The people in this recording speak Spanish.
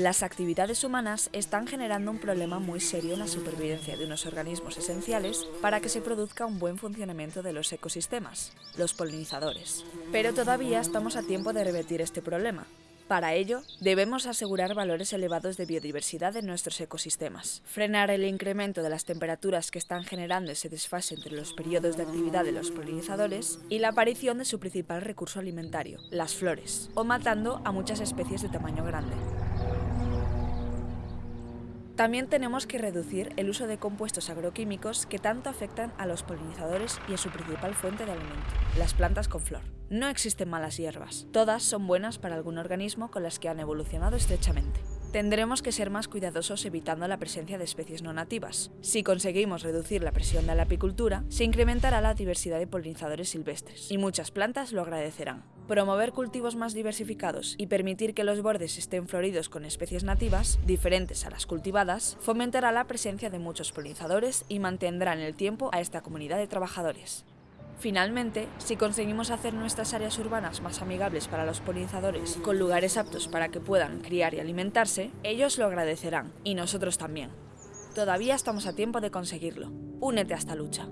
Las actividades humanas están generando un problema muy serio en la supervivencia de unos organismos esenciales para que se produzca un buen funcionamiento de los ecosistemas, los polinizadores. Pero todavía estamos a tiempo de revertir este problema, para ello, debemos asegurar valores elevados de biodiversidad en nuestros ecosistemas, frenar el incremento de las temperaturas que están generando ese desfase entre los periodos de actividad de los polinizadores y la aparición de su principal recurso alimentario, las flores, o matando a muchas especies de tamaño grande. También tenemos que reducir el uso de compuestos agroquímicos que tanto afectan a los polinizadores y a su principal fuente de alimento, las plantas con flor. No existen malas hierbas, todas son buenas para algún organismo con las que han evolucionado estrechamente. Tendremos que ser más cuidadosos evitando la presencia de especies no nativas. Si conseguimos reducir la presión de la apicultura, se incrementará la diversidad de polinizadores silvestres, y muchas plantas lo agradecerán. Promover cultivos más diversificados y permitir que los bordes estén floridos con especies nativas, diferentes a las cultivadas, fomentará la presencia de muchos polinizadores y mantendrá en el tiempo a esta comunidad de trabajadores. Finalmente, si conseguimos hacer nuestras áreas urbanas más amigables para los polinizadores, con lugares aptos para que puedan criar y alimentarse, ellos lo agradecerán, y nosotros también. Todavía estamos a tiempo de conseguirlo. Únete a esta lucha.